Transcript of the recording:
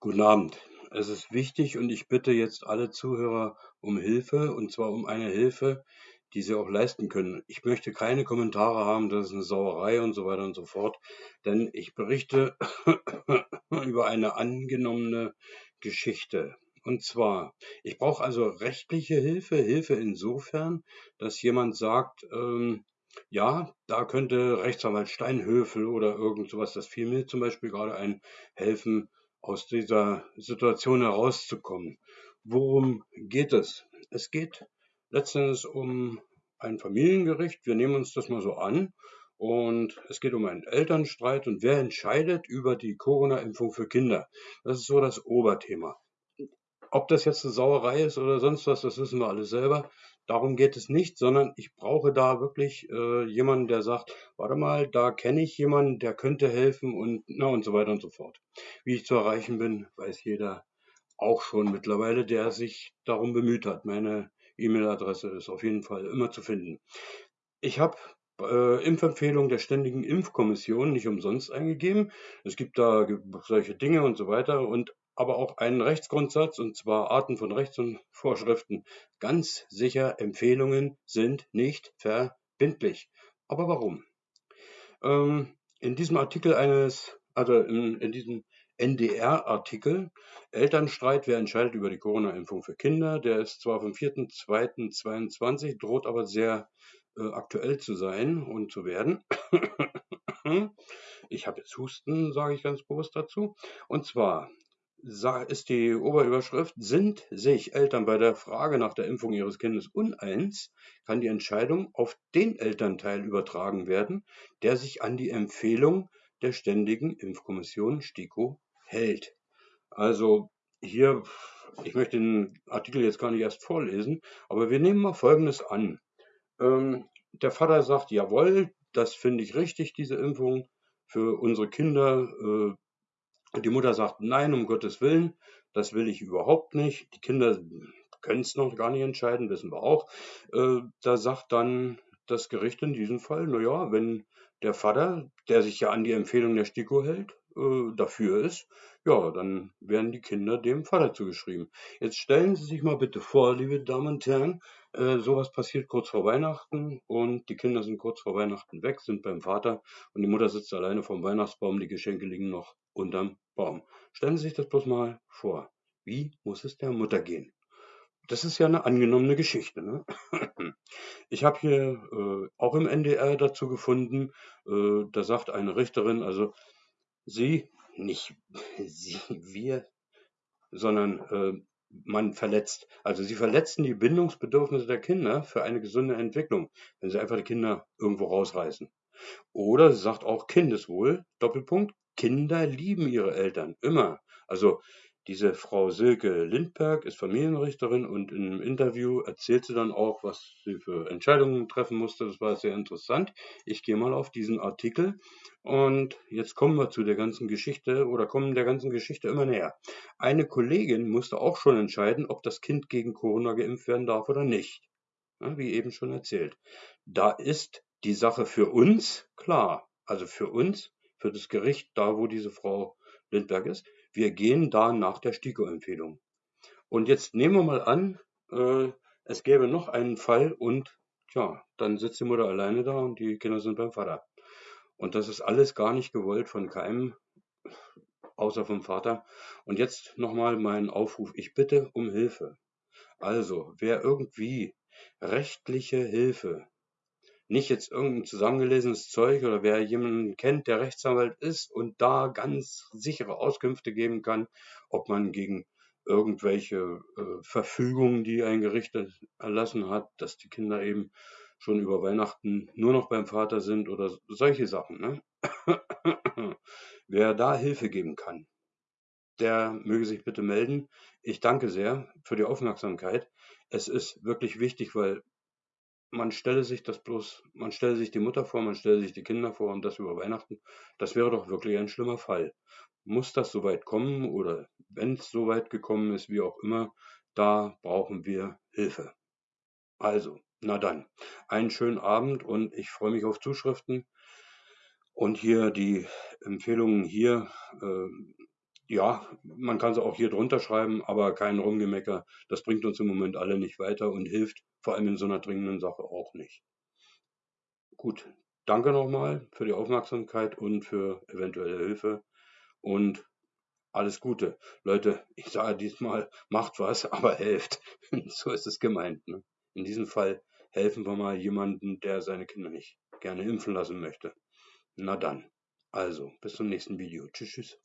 Guten Abend. Es ist wichtig und ich bitte jetzt alle Zuhörer um Hilfe und zwar um eine Hilfe, die sie auch leisten können. Ich möchte keine Kommentare haben, das ist eine Sauerei und so weiter und so fort, denn ich berichte über eine angenommene Geschichte. Und zwar, ich brauche also rechtliche Hilfe, Hilfe insofern, dass jemand sagt, ähm, ja, da könnte Rechtsanwalt Steinhöfel oder irgend sowas, das fiel mir zum Beispiel gerade ein, helfen, aus dieser Situation herauszukommen. Worum geht es? Es geht letztendlich um ein Familiengericht. Wir nehmen uns das mal so an. Und es geht um einen Elternstreit und wer entscheidet über die Corona-Impfung für Kinder? Das ist so das Oberthema. Ob das jetzt eine Sauerei ist oder sonst was, das wissen wir alle selber. Darum geht es nicht, sondern ich brauche da wirklich äh, jemanden, der sagt, warte mal, da kenne ich jemanden, der könnte helfen und na und so weiter und so fort. Wie ich zu erreichen bin, weiß jeder auch schon mittlerweile, der sich darum bemüht hat. Meine E-Mail-Adresse ist auf jeden Fall immer zu finden. Ich habe äh, Impfempfehlung der Ständigen Impfkommission nicht umsonst eingegeben. Es gibt da solche Dinge und so weiter und aber auch einen Rechtsgrundsatz, und zwar Arten von Rechts- und Vorschriften. Ganz sicher, Empfehlungen sind nicht verbindlich. Aber warum? Ähm, in diesem Artikel eines, also in, in diesem NDR-Artikel, Elternstreit, wer entscheidet über die Corona-Impfung für Kinder, der ist zwar vom 4.2.22, droht aber sehr äh, aktuell zu sein und zu werden. ich habe jetzt Husten, sage ich ganz bewusst dazu. Und zwar ist die Oberüberschrift, sind sich Eltern bei der Frage nach der Impfung ihres Kindes uneins, kann die Entscheidung auf den Elternteil übertragen werden, der sich an die Empfehlung der Ständigen Impfkommission STIKO hält. Also hier, ich möchte den Artikel jetzt gar nicht erst vorlesen, aber wir nehmen mal Folgendes an. Ähm, der Vater sagt, jawohl, das finde ich richtig, diese Impfung für unsere Kinder. Äh, die Mutter sagt, nein, um Gottes Willen, das will ich überhaupt nicht. Die Kinder können es noch gar nicht entscheiden, wissen wir auch. Äh, da sagt dann das Gericht in diesem Fall, naja, wenn der Vater, der sich ja an die Empfehlung der STIKO hält, äh, dafür ist, ja, dann werden die Kinder dem Vater zugeschrieben. Jetzt stellen Sie sich mal bitte vor, liebe Damen und Herren, äh, sowas passiert kurz vor Weihnachten und die Kinder sind kurz vor Weihnachten weg, sind beim Vater und die Mutter sitzt alleine vom Weihnachtsbaum, die Geschenke liegen noch unterm Baum. Stellen Sie sich das bloß mal vor. Wie muss es der Mutter gehen? Das ist ja eine angenommene Geschichte. Ne? Ich habe hier äh, auch im NDR dazu gefunden, äh, da sagt eine Richterin, also sie, nicht sie, wir, sondern äh, man verletzt. Also sie verletzen die Bindungsbedürfnisse der Kinder für eine gesunde Entwicklung, wenn sie einfach die Kinder irgendwo rausreißen. Oder sie sagt auch Kindeswohl, Doppelpunkt, Kinder lieben ihre Eltern, immer. Also diese Frau Silke Lindberg ist Familienrichterin und im Interview erzählt sie dann auch, was sie für Entscheidungen treffen musste. Das war sehr interessant. Ich gehe mal auf diesen Artikel und jetzt kommen wir zu der ganzen Geschichte oder kommen der ganzen Geschichte immer näher. Eine Kollegin musste auch schon entscheiden, ob das Kind gegen Corona geimpft werden darf oder nicht. Ja, wie eben schon erzählt. Da ist die Sache für uns klar. Also für uns, für das Gericht, da wo diese Frau Lindberg ist, wir gehen da nach der STIKO-Empfehlung. Und jetzt nehmen wir mal an, äh, es gäbe noch einen Fall und tja, dann sitzt die Mutter alleine da und die Kinder sind beim Vater. Und das ist alles gar nicht gewollt von keinem, außer vom Vater. Und jetzt nochmal mein Aufruf. Ich bitte um Hilfe. Also, wer irgendwie rechtliche Hilfe nicht jetzt irgendein zusammengelesenes Zeug oder wer jemanden kennt, der Rechtsanwalt ist und da ganz sichere Auskünfte geben kann, ob man gegen irgendwelche äh, Verfügungen, die ein Gericht erlassen hat, dass die Kinder eben schon über Weihnachten nur noch beim Vater sind oder solche Sachen. Ne? Wer da Hilfe geben kann, der möge sich bitte melden. Ich danke sehr für die Aufmerksamkeit. Es ist wirklich wichtig, weil man stelle sich das bloß, man stelle sich die Mutter vor, man stelle sich die Kinder vor und das über Weihnachten. Das wäre doch wirklich ein schlimmer Fall. Muss das soweit kommen oder wenn es soweit gekommen ist, wie auch immer, da brauchen wir Hilfe. Also, na dann, einen schönen Abend und ich freue mich auf Zuschriften. Und hier die Empfehlungen hier, äh, ja, man kann sie auch hier drunter schreiben, aber kein Rumgemecker. Das bringt uns im Moment alle nicht weiter und hilft vor allem in so einer dringenden Sache auch nicht. Gut, danke nochmal für die Aufmerksamkeit und für eventuelle Hilfe und alles Gute. Leute, ich sage diesmal, macht was, aber helft. so ist es gemeint. Ne? In diesem Fall helfen wir mal jemanden, der seine Kinder nicht gerne impfen lassen möchte. Na dann, also, bis zum nächsten Video. Tschüss, tschüss.